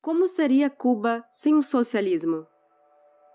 Como seria Cuba sem o socialismo?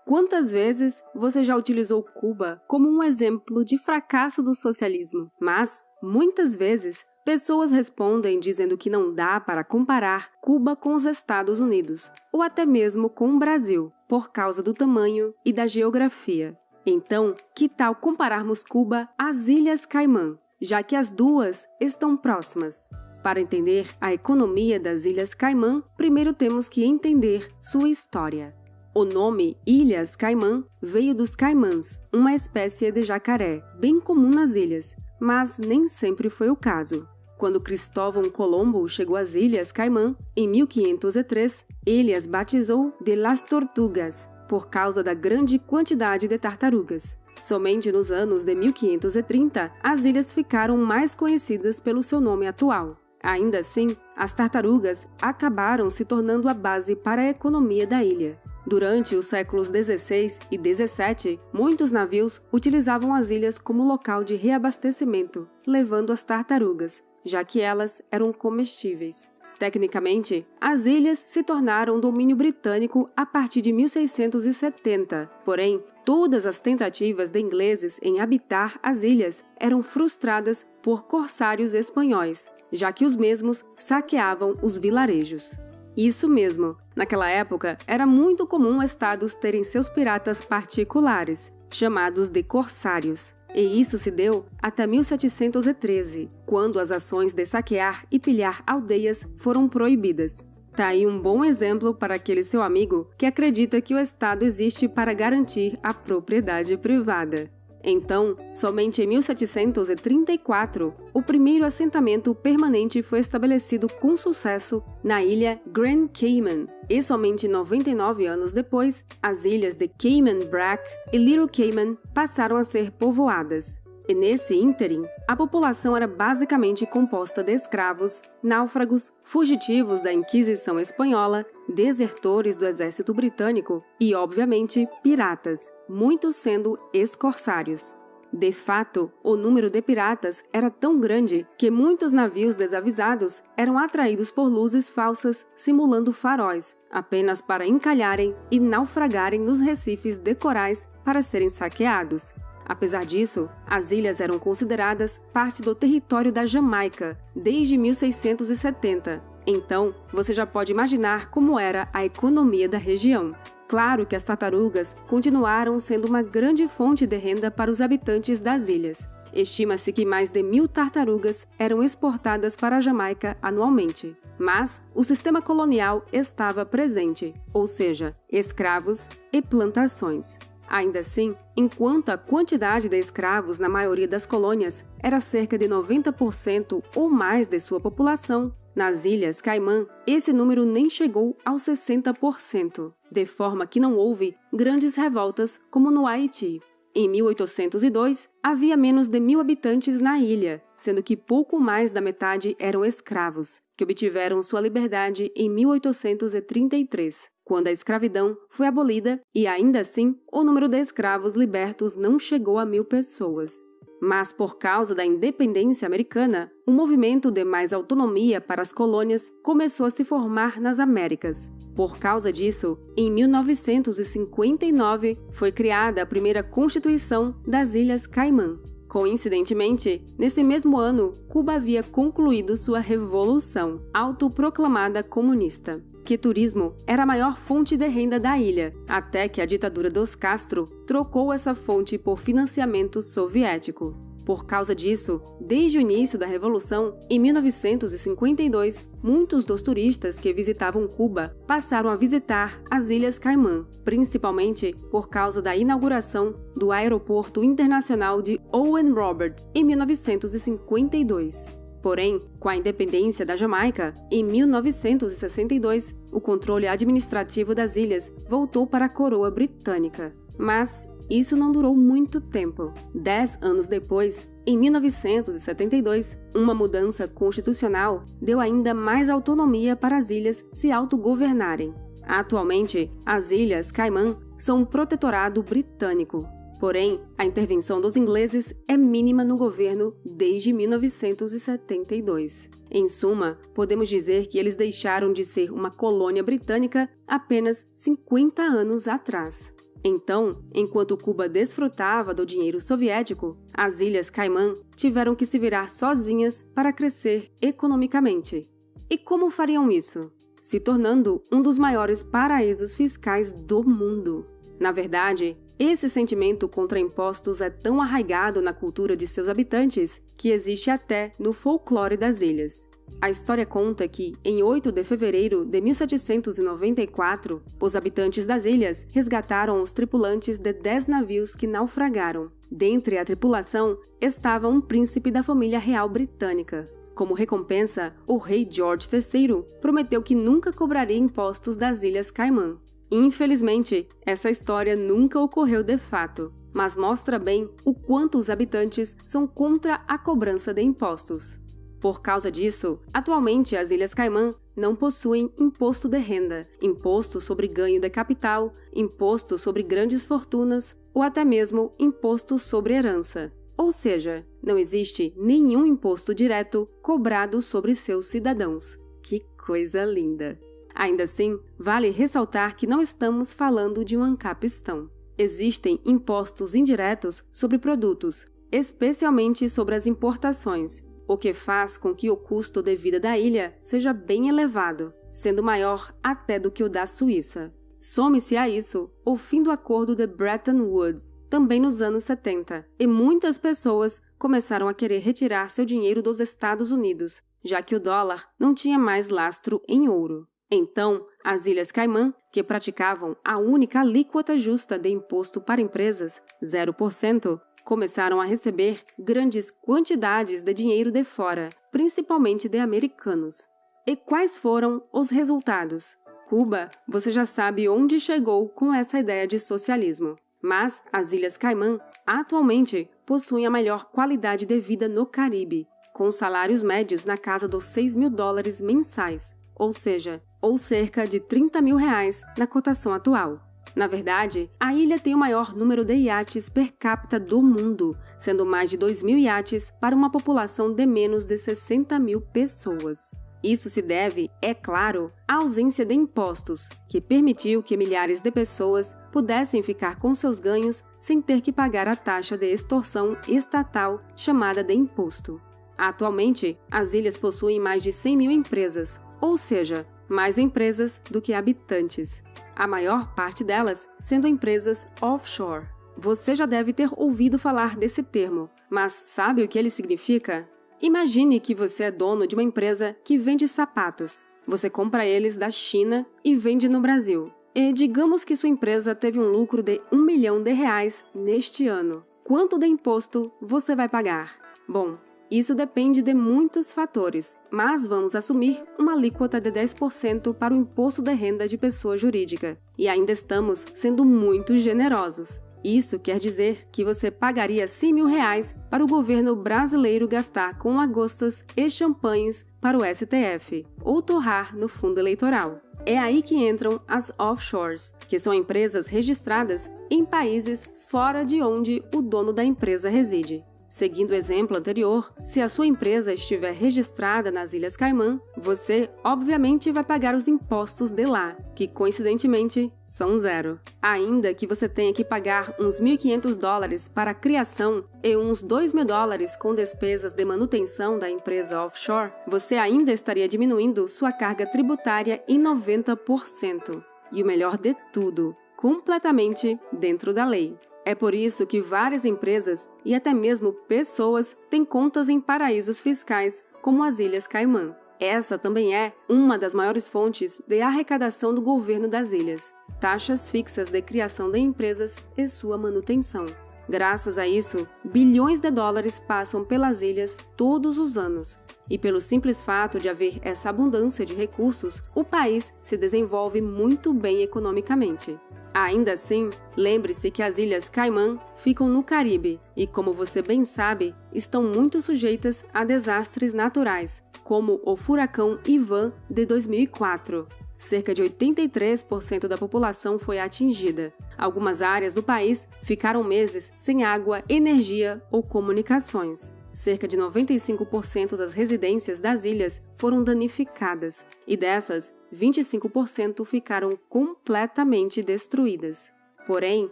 Quantas vezes você já utilizou Cuba como um exemplo de fracasso do socialismo? Mas, muitas vezes, pessoas respondem dizendo que não dá para comparar Cuba com os Estados Unidos, ou até mesmo com o Brasil, por causa do tamanho e da geografia. Então, que tal compararmos Cuba às Ilhas Caimã, já que as duas estão próximas? Para entender a economia das Ilhas Caimã, primeiro temos que entender sua história. O nome Ilhas Caimã veio dos caimãs, uma espécie de jacaré, bem comum nas ilhas, mas nem sempre foi o caso. Quando Cristóvão Colombo chegou às Ilhas Caimã, em 1503, ele as batizou de Las Tortugas, por causa da grande quantidade de tartarugas. Somente nos anos de 1530, as ilhas ficaram mais conhecidas pelo seu nome atual. Ainda assim, as tartarugas acabaram se tornando a base para a economia da ilha. Durante os séculos XVI e XVII, muitos navios utilizavam as ilhas como local de reabastecimento, levando as tartarugas, já que elas eram comestíveis. Tecnicamente, as ilhas se tornaram domínio britânico a partir de 1670, porém, todas as tentativas de ingleses em habitar as ilhas eram frustradas por corsários espanhóis, já que os mesmos saqueavam os vilarejos. Isso mesmo, naquela época era muito comum estados terem seus piratas particulares, chamados de corsários. E isso se deu até 1713, quando as ações de saquear e pilhar aldeias foram proibidas. Tá aí um bom exemplo para aquele seu amigo que acredita que o Estado existe para garantir a propriedade privada. Então, somente em 1734, o primeiro assentamento permanente foi estabelecido com sucesso na ilha Grand Cayman, e somente 99 anos depois, as ilhas de Cayman Brac e Little Cayman passaram a ser povoadas. E nesse ínterim, a população era basicamente composta de escravos, náufragos, fugitivos da Inquisição Espanhola, desertores do exército britânico e, obviamente, piratas, muitos sendo ex-corsários. De fato, o número de piratas era tão grande que muitos navios desavisados eram atraídos por luzes falsas simulando faróis, apenas para encalharem e naufragarem nos recifes de corais para serem saqueados. Apesar disso, as ilhas eram consideradas parte do território da Jamaica desde 1670. Então, você já pode imaginar como era a economia da região. Claro que as tartarugas continuaram sendo uma grande fonte de renda para os habitantes das ilhas. Estima-se que mais de mil tartarugas eram exportadas para a Jamaica anualmente. Mas o sistema colonial estava presente, ou seja, escravos e plantações. Ainda assim, enquanto a quantidade de escravos na maioria das colônias era cerca de 90% ou mais de sua população, nas Ilhas Caimã, esse número nem chegou aos 60%, de forma que não houve grandes revoltas como no Haiti. Em 1802, havia menos de mil habitantes na ilha, sendo que pouco mais da metade eram escravos, que obtiveram sua liberdade em 1833, quando a escravidão foi abolida e, ainda assim, o número de escravos libertos não chegou a mil pessoas. Mas, por causa da independência americana, um movimento de mais autonomia para as colônias começou a se formar nas Américas. Por causa disso, em 1959 foi criada a primeira Constituição das Ilhas Caimã. Coincidentemente, nesse mesmo ano, Cuba havia concluído sua revolução, autoproclamada comunista que turismo era a maior fonte de renda da ilha, até que a ditadura dos Castro trocou essa fonte por financiamento soviético. Por causa disso, desde o início da Revolução, em 1952, muitos dos turistas que visitavam Cuba passaram a visitar as Ilhas Caimã, principalmente por causa da inauguração do Aeroporto Internacional de Owen Roberts em 1952. Porém, com a independência da Jamaica, em 1962, o controle administrativo das ilhas voltou para a coroa britânica. Mas isso não durou muito tempo. Dez anos depois, em 1972, uma mudança constitucional deu ainda mais autonomia para as ilhas se autogovernarem. Atualmente, as Ilhas Caimã são um protetorado britânico. Porém, a intervenção dos ingleses é mínima no governo desde 1972. Em suma, podemos dizer que eles deixaram de ser uma colônia britânica apenas 50 anos atrás. Então, enquanto Cuba desfrutava do dinheiro soviético, as Ilhas Caimã tiveram que se virar sozinhas para crescer economicamente. E como fariam isso? Se tornando um dos maiores paraísos fiscais do mundo. Na verdade, esse sentimento contra impostos é tão arraigado na cultura de seus habitantes que existe até no folclore das ilhas. A história conta que, em 8 de fevereiro de 1794, os habitantes das ilhas resgataram os tripulantes de 10 navios que naufragaram. Dentre a tripulação estava um príncipe da família real britânica. Como recompensa, o rei George III prometeu que nunca cobraria impostos das Ilhas Caimã. Infelizmente, essa história nunca ocorreu de fato, mas mostra bem o quanto os habitantes são contra a cobrança de impostos. Por causa disso, atualmente as Ilhas Caimã não possuem imposto de renda, imposto sobre ganho de capital, imposto sobre grandes fortunas ou até mesmo imposto sobre herança. Ou seja, não existe nenhum imposto direto cobrado sobre seus cidadãos. Que coisa linda! Ainda assim, vale ressaltar que não estamos falando de um ancapistão. Existem impostos indiretos sobre produtos, especialmente sobre as importações, o que faz com que o custo de vida da ilha seja bem elevado, sendo maior até do que o da Suíça. Some-se a isso o fim do acordo de Bretton Woods, também nos anos 70, e muitas pessoas começaram a querer retirar seu dinheiro dos Estados Unidos, já que o dólar não tinha mais lastro em ouro. Então, as Ilhas Caimã, que praticavam a única alíquota justa de imposto para empresas, 0%, começaram a receber grandes quantidades de dinheiro de fora, principalmente de americanos. E quais foram os resultados? Cuba, você já sabe onde chegou com essa ideia de socialismo. Mas as Ilhas Caimã atualmente possuem a melhor qualidade de vida no Caribe, com salários médios na casa dos 6 mil dólares mensais, ou seja, ou cerca de 30 mil reais na cotação atual. Na verdade, a ilha tem o maior número de iates per capita do mundo, sendo mais de 2 mil iates para uma população de menos de 60 mil pessoas. Isso se deve, é claro, à ausência de impostos, que permitiu que milhares de pessoas pudessem ficar com seus ganhos sem ter que pagar a taxa de extorsão estatal chamada de imposto. Atualmente, as ilhas possuem mais de 100 mil empresas, ou seja, mais empresas do que habitantes a maior parte delas sendo empresas offshore. Você já deve ter ouvido falar desse termo, mas sabe o que ele significa? Imagine que você é dono de uma empresa que vende sapatos. Você compra eles da China e vende no Brasil. E digamos que sua empresa teve um lucro de um milhão de reais neste ano. Quanto de imposto você vai pagar? Bom, isso depende de muitos fatores, mas vamos assumir uma alíquota de 10% para o imposto de renda de pessoa jurídica. E ainda estamos sendo muito generosos. Isso quer dizer que você pagaria 100 mil reais para o governo brasileiro gastar com lagostas e champanhes para o STF, ou torrar no fundo eleitoral. É aí que entram as offshores, que são empresas registradas em países fora de onde o dono da empresa reside. Seguindo o exemplo anterior, se a sua empresa estiver registrada nas Ilhas Caimã, você obviamente vai pagar os impostos de lá, que coincidentemente são zero. Ainda que você tenha que pagar uns 1.500 dólares para a criação e uns 2.000 dólares com despesas de manutenção da empresa offshore, você ainda estaria diminuindo sua carga tributária em 90%. E o melhor de tudo, completamente dentro da lei. É por isso que várias empresas e até mesmo pessoas têm contas em paraísos fiscais, como as Ilhas Caimã. Essa também é uma das maiores fontes de arrecadação do governo das ilhas, taxas fixas de criação de empresas e sua manutenção. Graças a isso, bilhões de dólares passam pelas ilhas todos os anos. E pelo simples fato de haver essa abundância de recursos, o país se desenvolve muito bem economicamente. Ainda assim, lembre-se que as Ilhas Caimã ficam no Caribe e, como você bem sabe, estão muito sujeitas a desastres naturais, como o furacão Ivan de 2004. cerca de 83% da população foi atingida. Algumas áreas do país ficaram meses sem água, energia ou comunicações. Cerca de 95% das residências das ilhas foram danificadas, e dessas, 25% ficaram completamente destruídas. Porém,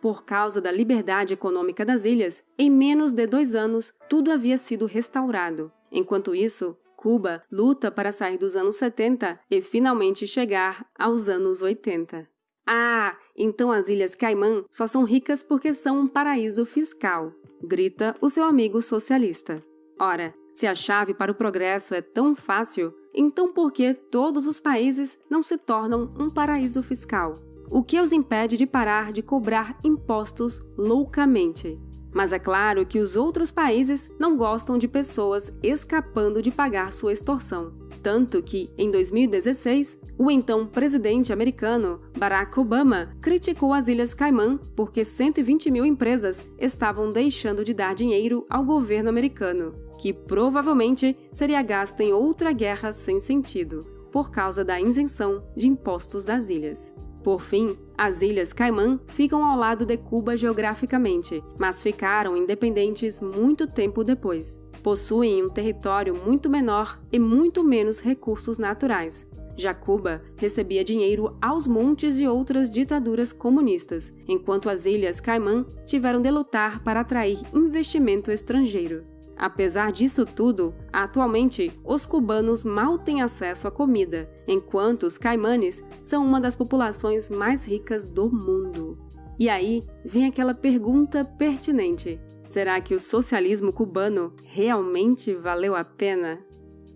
por causa da liberdade econômica das ilhas, em menos de dois anos tudo havia sido restaurado. Enquanto isso, Cuba luta para sair dos anos 70 e finalmente chegar aos anos 80. Ah, então as Ilhas Caimã só são ricas porque são um paraíso fiscal, grita o seu amigo socialista. Ora, se a chave para o progresso é tão fácil, então por que todos os países não se tornam um paraíso fiscal? O que os impede de parar de cobrar impostos loucamente? Mas é claro que os outros países não gostam de pessoas escapando de pagar sua extorsão. Tanto que, em 2016, o então presidente americano Barack Obama criticou as Ilhas Caimã porque 120 mil empresas estavam deixando de dar dinheiro ao governo americano, que provavelmente seria gasto em outra guerra sem sentido, por causa da isenção de impostos das ilhas. Por fim, as Ilhas Caimã ficam ao lado de Cuba geograficamente, mas ficaram independentes muito tempo depois. Possuem um território muito menor e muito menos recursos naturais. Já Cuba recebia dinheiro aos montes de outras ditaduras comunistas, enquanto as Ilhas Caimã tiveram de lutar para atrair investimento estrangeiro. Apesar disso tudo, atualmente os cubanos mal têm acesso à comida, enquanto os caimanes são uma das populações mais ricas do mundo. E aí vem aquela pergunta pertinente: será que o socialismo cubano realmente valeu a pena?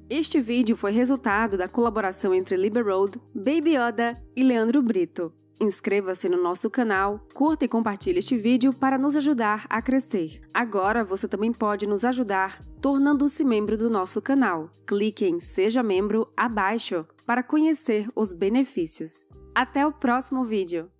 Este vídeo foi resultado da colaboração entre Liberoad, Baby Yoda e Leandro Brito. Inscreva-se no nosso canal, curta e compartilhe este vídeo para nos ajudar a crescer. Agora você também pode nos ajudar tornando-se membro do nosso canal. Clique em Seja Membro abaixo para conhecer os benefícios. Até o próximo vídeo!